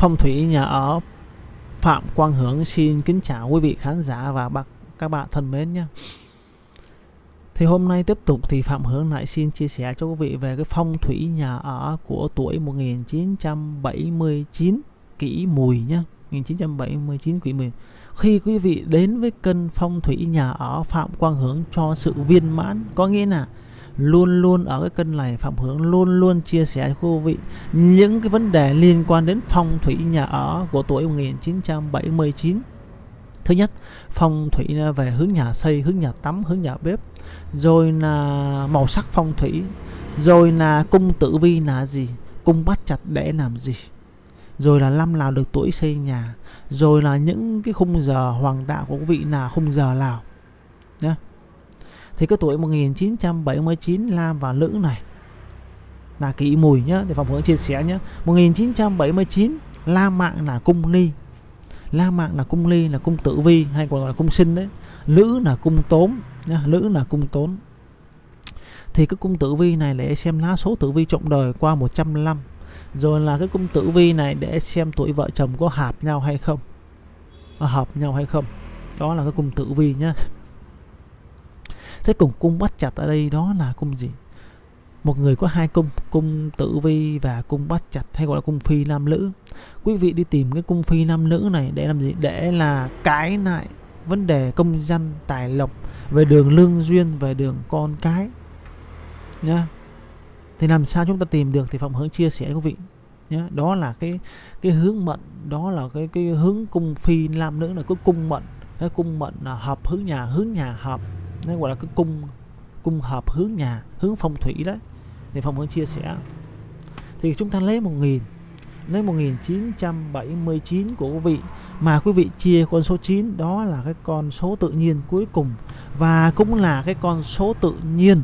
Phong thủy nhà ở Phạm Quang Hướng xin kính chào quý vị khán giả và bác các bạn thân mến nhé. Thì hôm nay tiếp tục thì Phạm Hướng lại xin chia sẻ cho quý vị về cái phong thủy nhà ở của tuổi 1979 kỷ mùi nhé. 1979 kỷ mùi. Khi quý vị đến với kênh phong thủy nhà ở Phạm Quang Hướng cho sự viên mãn, có nghĩa là luôn luôn ở cái kênh này, Phạm Hướng luôn luôn chia sẻ cho quý vị những cái vấn đề liên quan đến phong thủy nhà ở của tuổi 1979 thứ nhất, phong thủy về hướng nhà xây, hướng nhà tắm, hướng nhà bếp, rồi là màu sắc phong thủy, rồi là cung tử vi là gì, cung bắt chặt để làm gì, rồi là năm nào được tuổi xây nhà, rồi là những cái khung giờ hoàng đạo của quý vị là khung giờ nào nhé thì cái tuổi 1979 Lam và Lữ này, là kỷ mùi nhá để phòng hướng chia sẻ nhé 1979 Lam mạng là cung ly La mạng là cung ly là cung tử vi, hay còn gọi là cung sinh đấy. Lữ là cung tốn nhá. Lữ là cung tốn. Thì cái cung tử vi này để xem lá số tử vi trọng đời qua 105 rồi là cái cung tử vi này để xem tuổi vợ chồng có hợp nhau hay không. Hợp nhau hay không. Đó là cái cung tử vi nhá thế cùng cung bắt chặt ở đây đó là cung gì? Một người có hai cung cung tử vi và cung bắt chặt, hay gọi là cung phi nam nữ. Quý vị đi tìm cái cung phi nam nữ này để làm gì? Để là cái lại vấn đề công danh, tài lộc về đường lương duyên, về đường con cái. Nhá. Thì làm sao chúng ta tìm được thì phạm hướng chia sẻ quý vị. Nhá. Đó là cái cái hướng mệnh, đó là cái cái hướng cung phi nam nữ là cái cung mệnh. Cái cung mệnh là hợp hướng nhà hướng nhà hợp nó gọi là cái cung cung hợp hướng nhà hướng phong thủy đấy thì phong hướng chia sẻ. Thì chúng ta lấy một nghìn lấy 1979 của quý vị. Mà quý vị chia con số 9 đó là cái con số tự nhiên cuối cùng. Và cũng là cái con số tự nhiên.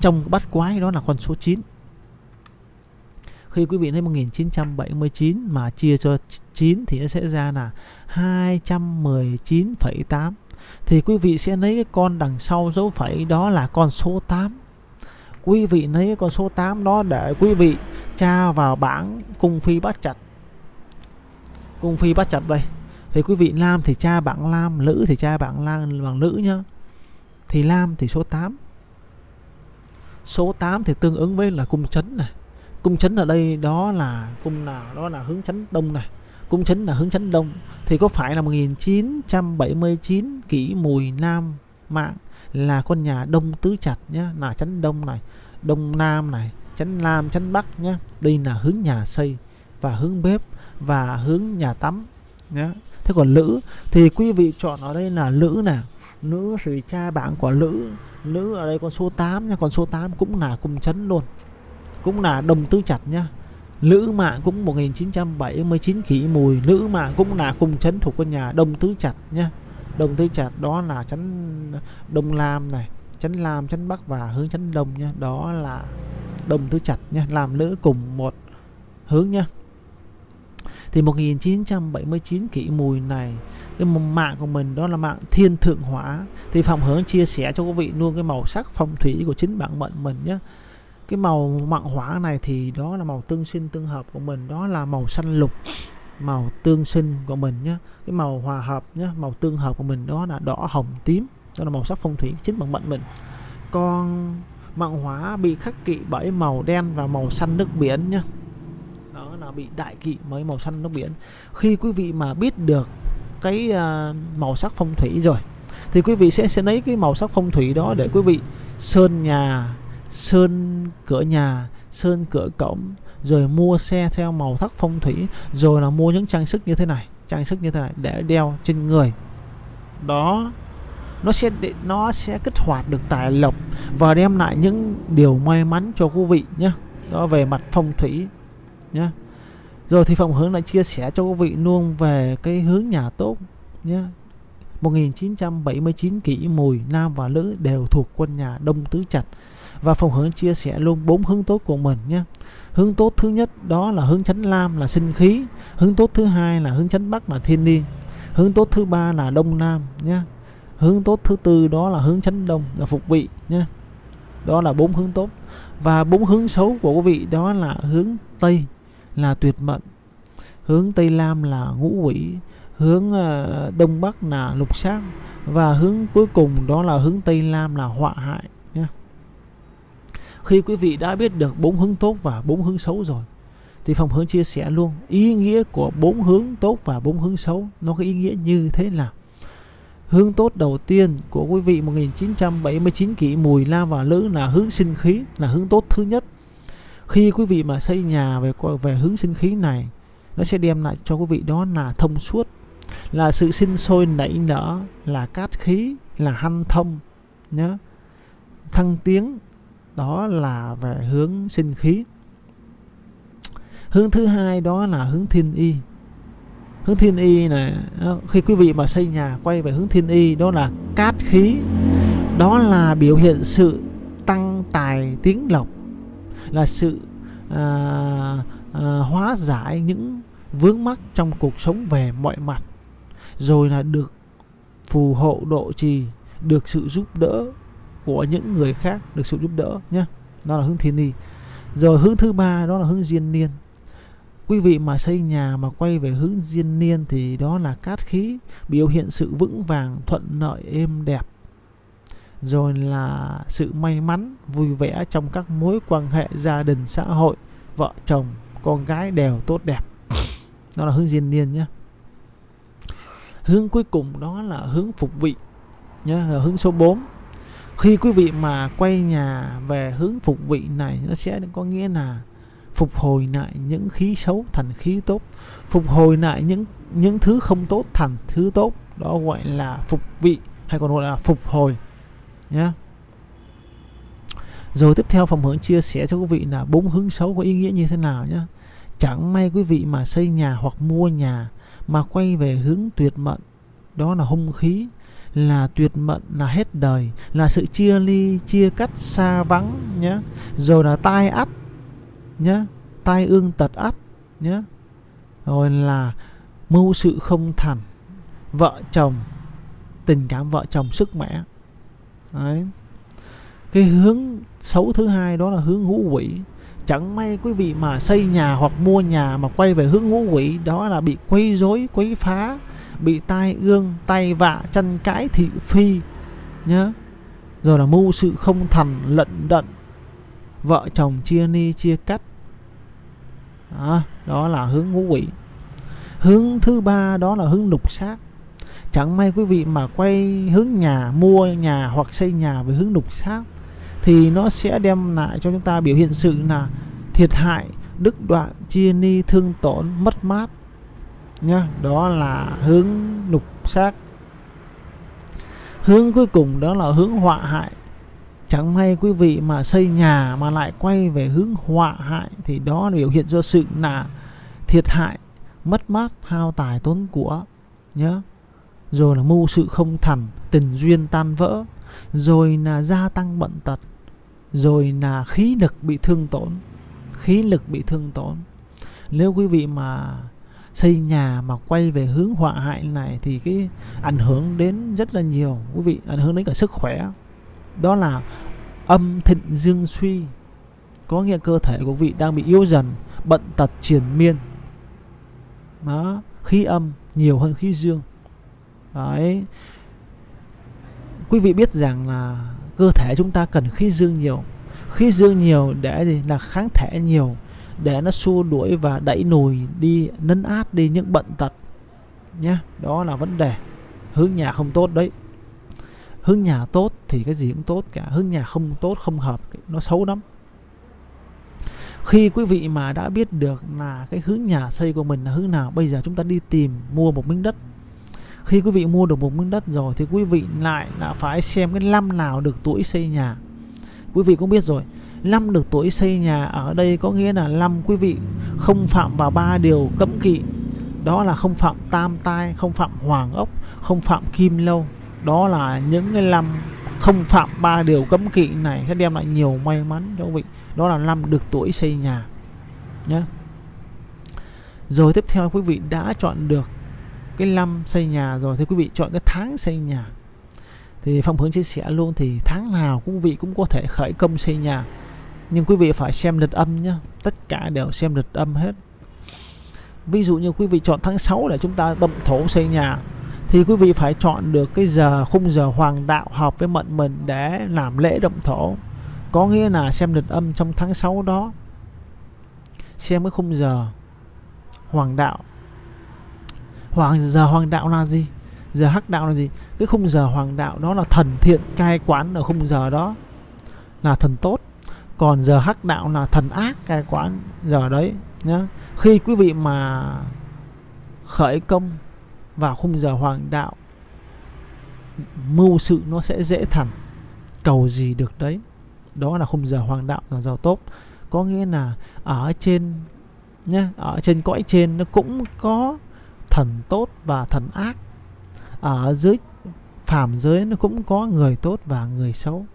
Trong bắt quái đó là con số 9 khi quý vị lấy 1979 mà chia cho 9 thì nó sẽ ra là 219,8 thì quý vị sẽ lấy cái con đằng sau dấu phẩy đó là con số 8 quý vị lấy cái con số 8 đó để quý vị tra vào bảng cung phi bắt chặt cung phi bắt chặt đây. Thì quý vị nam thì tra bảng nam nữ thì tra bảng nam bằng nữ nhá. Thì nam thì số 8 số 8 thì tương ứng với là cung chấn này. Cung chấn ở đây đó là cung nào? Đó là hướng chấn đông này cung chấn là hướng chấn đông, thì có phải là 1979 kỷ mùi nam mạng là con nhà đông tứ chặt nhá, là chấn đông này, đông nam này chấn nam chấn bắc nhá. Đây là hướng nhà xây và hướng bếp và hướng nhà tắm nhá. Thế còn nữ thì quý vị chọn ở đây là nữ nè nữ thì cha bảng của nữ nữ ở đây con số 8 nha còn số 8 cũng là cung chấn luôn, cũng là đồng tứ chặt nhá. Lữ mạng cũng 1979 kỷ mùi, Lữ mạng cũng là cung chấn thuộc quân nhà Đông Tứ Chặt nhá Đông Tứ Chặt đó là chấn Đông Lam này chấn Lam chấn Bắc và hướng chấn Đông nhá Đó là Đông Tứ Chặt nhá Làm Lữ cùng một hướng nhá Thì 1979 kỷ mùi này, cái mạng của mình đó là mạng thiên thượng hỏa. Thì phạm hướng chia sẻ cho quý vị luôn cái màu sắc phong thủy của chính bản mệnh mình nhé cái màu mặn hỏa này thì đó là màu tương sinh tương hợp của mình, đó là màu xanh lục, màu tương sinh của mình nhé cái màu hòa hợp nhé màu tương hợp của mình đó là đỏ, hồng, tím, đó là màu sắc phong thủy chính bằng mệnh mình. Còn mặn hỏa bị khắc kỵ bởi màu đen và màu xanh nước biển nhé đó là bị đại kỵ mấy màu xanh nước biển. Khi quý vị mà biết được cái à, màu sắc phong thủy rồi, thì quý vị sẽ sẽ lấy cái màu sắc phong thủy đó để quý vị sơn nhà sơn cửa nhà, sơn cửa cổng, rồi mua xe theo màu sắc phong thủy, rồi là mua những trang sức như thế này, trang sức như thế này để đeo trên người. Đó, nó sẽ nó sẽ kích hoạt được tài lộc và đem lại những điều may mắn cho quý vị nhé. Đó, về mặt phong thủy nhé. Rồi thì phòng hướng lại chia sẻ cho quý vị luôn về cái hướng nhà tốt nhé. 1979 kỷ mùi nam và nữ đều thuộc quân nhà đông tứ chặt và phòng hướng chia sẻ luôn bốn hướng tốt của mình nhé. Hướng tốt thứ nhất, đó là hướng chánh lam là sinh khí. Hướng tốt thứ hai là hướng chánh bắc là thiên niên. Hướng tốt thứ ba là đông nam nhé. Hướng tốt thứ tư, đó là hướng chánh đông là phục vị nhé. Đó là bốn hướng tốt. Và bốn hướng xấu của quý vị, đó là hướng tây là tuyệt mệnh. Hướng tây nam là ngũ quỷ. Hướng ờ, đông bắc là lục sát và hướng cuối cùng, đó là hướng tây nam là họa hại khi quý vị đã biết được bốn hướng tốt và bốn hướng xấu rồi, thì phòng hướng chia sẻ luôn, ý nghĩa của bốn hướng tốt và bốn hướng xấu nó có ý nghĩa như thế nào? Hướng tốt đầu tiên của quý vị 1979 kỷ mùi la và lữ là hướng sinh khí, là hướng tốt thứ nhất. Khi quý vị mà xây nhà về về hướng sinh khí này, nó sẽ đem lại cho quý vị đó là thông suốt, là sự sinh sôi nảy nở, là cát khí, là hanh thông, nhớ, thăng tiến đó là về hướng sinh khí. Hướng thứ hai đó là hướng thiên y. Hướng thiên y này ờ, khi quý vị mà xây nhà quay về hướng thiên y đó là cát khí. Đó là biểu hiện sự tăng tài tiếng lộc là sự à, à, hóa giải những vướng mắc trong cuộc sống về mọi mặt rồi là được phù hộ độ trì được sự giúp đỡ của những người khác được sự giúp đỡ nhé. Đó là hướng thiên ni. rồi hướng thứ ba, đó là hướng diên niên. Quý vị mà xây nhà mà quay về hướng diên niên thì đó là cát khí, biểu hiện sự vững vàng, thuận lợi, êm đẹp. Rồi là sự may mắn, vui vẻ trong các mối quan hệ gia đình, xã hội, vợ chồng, con gái đều tốt đẹp. Đó là hướng diên niên nhé. Hướng cuối cùng đó là hướng phục vị nhé hướng số 4 khi quý vị mà quay nhà về hướng phục vị này, nó sẽ có nghĩa là phục hồi lại những khí xấu thành khí tốt. Phục hồi lại những những thứ không tốt thành thứ tốt. Đó gọi là phục vị, hay còn gọi là phục hồi nhé rồi tiếp theo phòng hướng chia sẻ cho quý vị là bốn hướng xấu có ý nghĩa như thế nào nhé chẳng may quý vị mà xây nhà hoặc mua nhà mà quay về hướng tuyệt mệnh đó là hung khí là tuyệt mệnh là hết đời, là sự chia ly, chia cắt, xa vắng nhé rồi là tai ắt nhé tai ương tật ắt nhé rồi là mưu sự không thành, vợ chồng, tình cảm vợ chồng sức mẻ. Đấy. Cái hướng xấu thứ hai đó là hướng ngũ quỷ. Chẳng may quý vị mà xây nhà hoặc mua nhà mà quay về hướng ngũ quỷ, đó là bị quấy rối, quấy phá bị tai ương tay vạ chân cãi thị phi nhớ. Rồi là mưu sự không thành lận đận vợ chồng chia ni chia cắt. Đó, đó là hướng ngũ quỷ. Hướng thứ ba đó là hướng lục xác. Chẳng may quý vị mà quay hướng nhà mua nhà hoặc xây nhà với hướng lục xác thì nó sẽ đem lại cho chúng ta biểu hiện sự là thiệt hại đức đoạn chia ni thương tổn mất mát nhá, đó là hướng nục sát hướng cuối cùng đó là hướng họa hại. Chẳng may quý vị mà xây nhà mà lại quay về hướng họa hại thì đó là biểu hiện do sự là thiệt hại, mất mát, hao tài tốn của nhớ rồi là mưu sự không thành, tình duyên tan vỡ. Rồi là gia tăng bệnh tật. Rồi là khí lực bị thương tổn, khí lực bị thương tổn. Nếu quý vị mà xây nhà mà quay về hướng họa hại này thì cái ảnh hưởng đến rất là nhiều. Quý vị, ảnh hưởng đến cả sức khỏe. Đó là âm thịnh dương suy. Có nghĩa cơ thể của vị đang bị yếu dần, bận tật triển miên. Đó, khí âm nhiều hơn khí dương. Đấy. Quý vị biết rằng là cơ thể chúng ta cần khí dương nhiều. Khí dương nhiều để gì? Là kháng thể nhiều để nó xua đuổi và đẩy nùi đi, nấn át đi những bệnh tật nhé đó là vấn đề. Hướng nhà không tốt đấy. Hướng nhà tốt thì cái gì cũng tốt cả. Hướng nhà không tốt, không hợp, nó xấu lắm. Khi quý vị mà đã biết được là cái hướng nhà xây của mình là hướng nào, bây giờ chúng ta đi tìm mua một miếng đất. Khi quý vị mua được một miếng đất rồi thì quý vị lại là phải xem cái năm nào được tuổi xây nhà. Quý vị cũng biết rồi năm được tuổi xây nhà, ở đây có nghĩa là năm quý vị, không phạm vào ba điều cấm kỵ. Đó là không phạm tam tai, không phạm hoàng ốc, không phạm kim lâu. Đó là những cái năm không phạm ba điều cấm kỵ này sẽ đem lại nhiều may mắn cho quý vị. Đó là năm được tuổi xây nhà nhé rồi tiếp theo quý vị đã chọn được cái năm xây nhà rồi, thì quý vị chọn cái tháng xây nhà. Thì phong hướng chia sẻ luôn, thì tháng nào quý vị cũng có thể khởi công xây nhà nhưng quý vị phải xem lịch âm nhé tất cả đều xem lịch âm hết. Ví dụ như quý vị chọn tháng 6 để chúng ta động thổ xây nhà, thì quý vị phải chọn được cái giờ khung giờ hoàng đạo hợp với mệnh mình để làm lễ động thổ. Có nghĩa là xem lịch âm trong tháng 6 đó. Xem cái khung giờ hoàng đạo. Hoàng, giờ hoàng đạo là gì? Giờ hắc đạo là gì? Cái khung giờ hoàng đạo đó là thần thiện cai quán ở khung giờ đó. Là thần tốt còn giờ hắc đạo là thần ác cai quán giờ đấy nhá. Khi quý vị mà khởi công vào khung giờ hoàng đạo, mưu sự nó sẽ dễ thành. Cầu gì được đấy? Đó là khung giờ hoàng đạo là giờ tốt. Có nghĩa là ở trên nhé ở trên cõi trên nó cũng có thần tốt và thần ác. Ở dưới, phàm giới nó cũng có người tốt và người xấu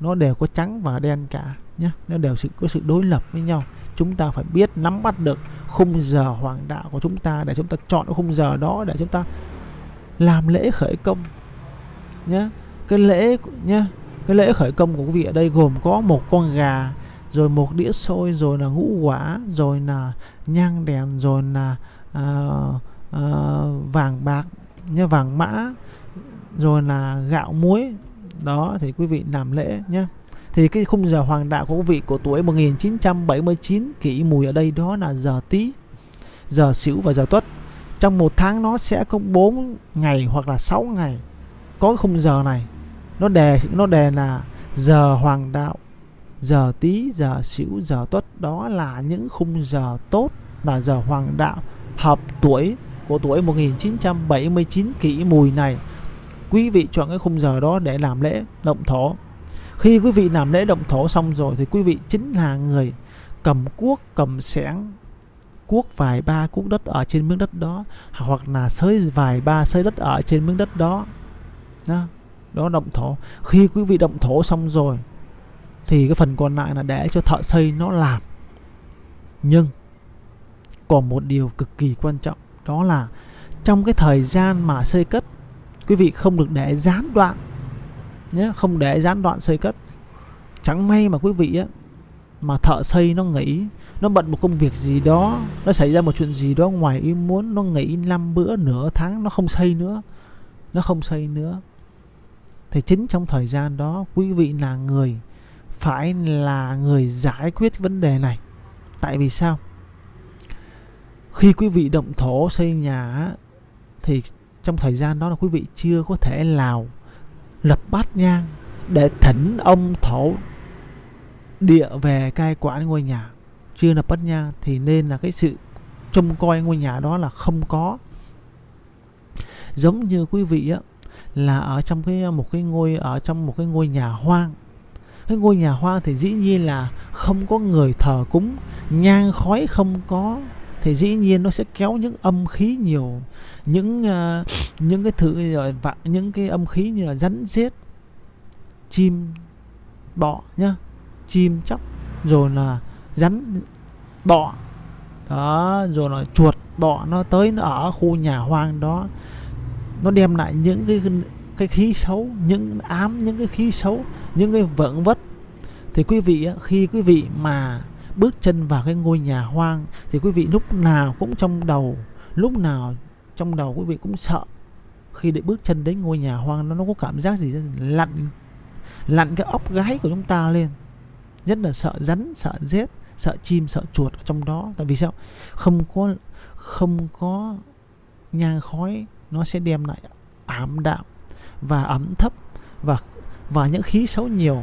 nó đều có trắng và đen cả nhé nó đều sự có sự đối lập với nhau. Chúng ta phải biết nắm bắt được khung giờ hoàng đạo của chúng ta để chúng ta chọn khung giờ đó để chúng ta làm lễ khởi công nhé cái lễ nhé cái lễ khởi công của quý vị ở đây gồm có một con gà rồi một đĩa xôi rồi là ngũ quả rồi là nhang đèn rồi là uh, uh, vàng bạc nhé vàng mã rồi là gạo muối đó, thì quý vị làm lễ nhé thì cái khung giờ hoàng đạo của quý vị của tuổi 1979 kỷ mùi ở đây đó là giờ tí giờ sửu và giờ tuất. Trong một tháng nó sẽ có 4 ngày hoặc là 6 ngày có khung giờ này. Nó đề nó đề là giờ hoàng đạo, giờ tí giờ sửu, giờ tuất. Đó là những khung giờ tốt là giờ hoàng đạo hợp tuổi của tuổi 1979 kỷ mùi này quý vị chọn cái khung giờ đó để làm lễ động thổ. Khi quý vị làm lễ động thổ xong rồi thì quý vị chính là người cầm cuốc cầm xẻng cuốc vài ba cuốc đất ở trên miếng đất đó hoặc là sới vài ba sới đất ở trên miếng đất đó. Đó, đó động thổ. Khi quý vị động thổ xong rồi thì cái phần còn lại là để cho thợ xây nó làm. Nhưng còn một điều cực kỳ quan trọng đó là trong cái thời gian mà xây cất quý vị không được để gián đoạn nhé, không để gián đoạn xây cất. Chẳng may mà quý vị á, mà thợ xây nó nghỉ, nó bận một công việc gì đó, nó xảy ra một chuyện gì đó ngoài ý muốn, nó nghỉ năm bữa, nửa tháng, nó không xây nữa, nó không xây nữa. Thì chính trong thời gian đó, quý vị là người, phải là người giải quyết vấn đề này. Tại vì sao? Khi quý vị động thổ xây nhà thì trong thời gian đó là quý vị chưa có thể lào lập bát nhang để thỉnh ông thổ địa về cai quản ngôi nhà. Chưa lập bát nhang thì nên là cái sự trông coi ngôi nhà đó là không có. Giống như quý vị á, là ở trong cái, một cái ngôi, ở trong một cái ngôi nhà hoang. Cái ngôi nhà hoang thì dĩ nhiên là không có người thờ cúng, nhang khói không có thì dĩ nhiên nó sẽ kéo những âm khí nhiều những uh, những cái thứ rồi vặn những cái âm khí như là rắn rết chim bọ nhá chim chóc rồi là rắn bọ đó rồi là chuột bọ nó tới nó ở khu nhà hoang đó nó đem lại những cái cái khí xấu những ám những cái khí xấu những cái vợn vất thì quý vị khi quý vị mà bước chân vào cái ngôi nhà hoang thì quý vị lúc nào cũng trong đầu, lúc nào trong đầu quý vị cũng sợ khi để bước chân đến ngôi nhà hoang nó nó có cảm giác gì? Lặn lặn cái ốc gáy của chúng ta lên. Rất là sợ rắn, sợ rết, sợ chim, sợ chuột ở trong đó. Tại vì sao? Không có không có nhang khói, nó sẽ đem lại ảm đạm và ẩm thấp và và những khí xấu nhiều.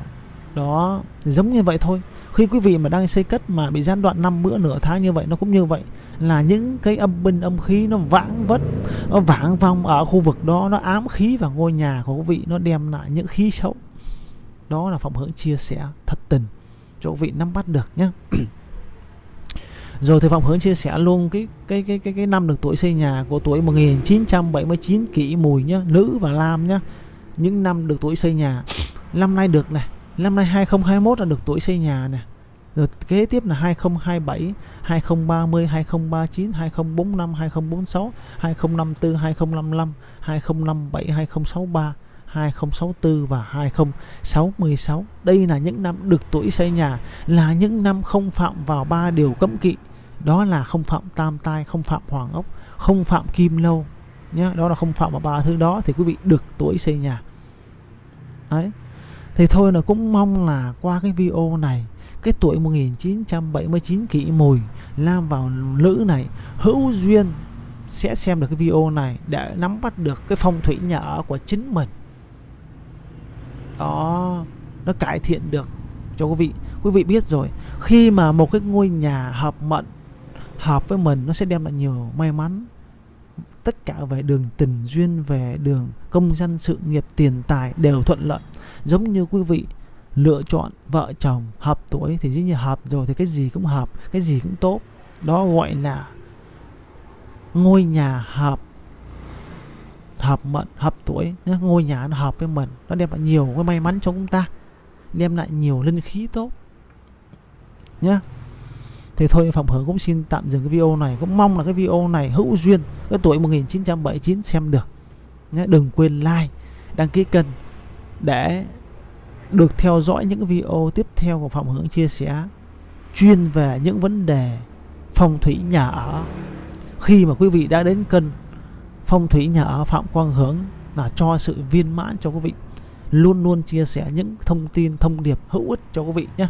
Đó, giống như vậy thôi khi quý vị mà đang xây cất mà bị gián đoạn năm bữa nửa tháng như vậy, nó cũng như vậy, là những cái âm binh âm khí nó vãng vất, nó vãng vong ở khu vực đó, nó ám khí vào ngôi nhà của quý vị, nó đem lại những khí xấu. Đó là phòng hướng chia sẻ thật tình cho quý vị nắm bắt được nhé. Rồi thì phòng hướng chia sẻ luôn cái cái cái cái cái năm được tuổi xây nhà của tuổi 1979 kỷ mùi nhá nữ và nam nhá những năm được tuổi xây nhà, năm nay được này năm nay 2021 là được tuổi xây nhà nè rồi kế tiếp là 2027 2030 2039 2045 2046 2054 2055 2057 2063 2064 và 2066 đây là những năm được tuổi xây nhà là những năm không phạm vào ba điều cấm kỵ đó là không phạm tam tai không phạm hoàng ốc không phạm kim lâu Nhá, đó là không phạm vào ba thứ đó thì quý vị được tuổi xây nhà đấy thì thôi là cũng mong là qua cái video này, cái tuổi 1979 kỷ mùi, lam vào nữ này, hữu duyên sẽ xem được cái video này để nắm bắt được cái phong thủy nhà ở của chính mình. Đó, nó cải thiện được cho quý vị. Quý vị biết rồi, khi mà một cái ngôi nhà hợp mệnh, hợp với mình, nó sẽ đem lại nhiều may mắn tất cả về đường tình duyên, về đường công danh, sự nghiệp, tiền tài đều thuận lợi. Giống như quý vị lựa chọn vợ chồng hợp tuổi thì dĩ nhiên hợp rồi thì cái gì cũng hợp, cái gì cũng tốt. Đó gọi là ngôi nhà hợp hợp mệnh, hợp tuổi ngôi nhà nó hợp với mình nó đem lại nhiều cái may mắn cho chúng ta, đem lại nhiều linh khí tốt nhá thì thôi, Phạm Hưởng cũng xin tạm dừng cái video này. Cũng mong là cái video này hữu duyên cái tuổi 1979 xem được. Nhé, đừng quên like, đăng ký kênh để được theo dõi những video tiếp theo của Phạm Hưởng chia sẻ chuyên về những vấn đề phong thủy nhà ở. Khi mà quý vị đã đến kênh phong thủy nhà ở Phạm Quang Hướng là cho sự viên mãn cho quý vị. Luôn luôn chia sẻ những thông tin thông điệp hữu ích cho quý vị nhé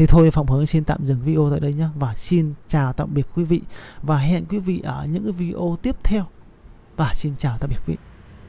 thì thôi, Phạm Hướng xin tạm dừng video tại đây nhé và xin chào tạm biệt quý vị. Và hẹn quý vị ở những cái video tiếp theo. Và xin chào tạm biệt quý vị.